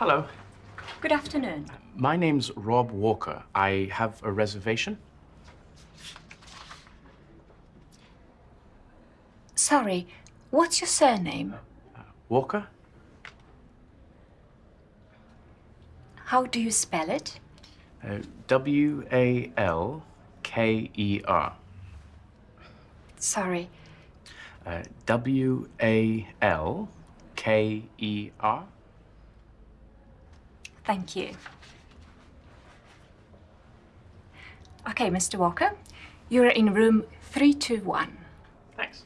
Hello. Good afternoon. My name's Rob Walker. I have a reservation. Sorry, what's your surname? Walker? How do you spell it? Uh, W A L K E R. Sorry. Uh, W A L K E R. Thank you. Okay, Mr. Walker, you're in room 321. Thanks.